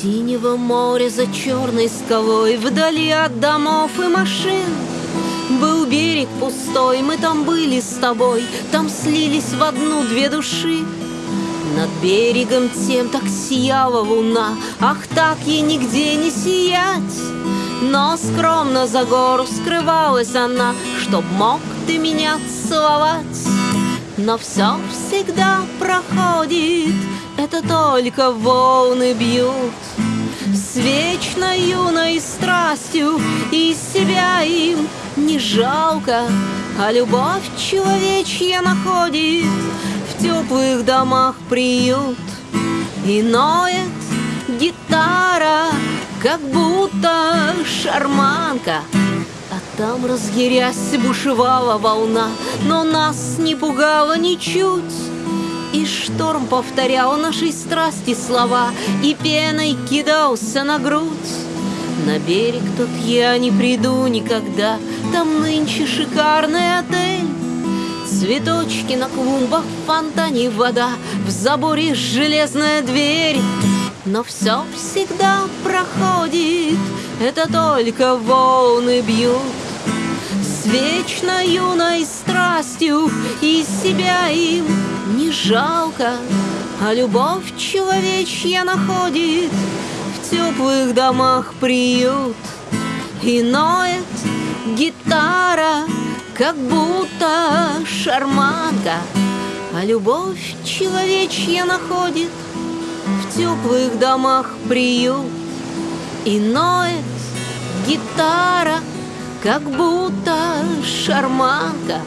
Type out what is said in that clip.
Синего моря за черной скалой Вдали от домов и машин. Был берег пустой, мы там были с тобой Там слились в одну две души. Над берегом тем так сияла луна Ах, так ей нигде не сиять. Но скромно за гору скрывалась она Чтоб мог ты меня целовать. Но все всегда проходит Это только волны бьют С вечно юной страстью И себя им не жалко А любовь человечья находит теплых домах приют. И ноет гитара, как будто шарманка. А там, разъярясь, бушевала волна Но нас не пугало ничуть и шторм повторял нашей страсти слова И пеной кидался на грудь На берег тот я не приду никогда Там нынче шикарный отель Цветочки на клумбах, в фонтане вода, В заборе железная дверь. Но все всегда проходит, это только волны бьют. С вечно юной страстью и себя им не жалко, А любовь человечья находит в теплых домах приют. И ноет гитара — как будто шарманка, А любовь человечья находит В теплых домах приют. И ноет гитара, как будто шарманка,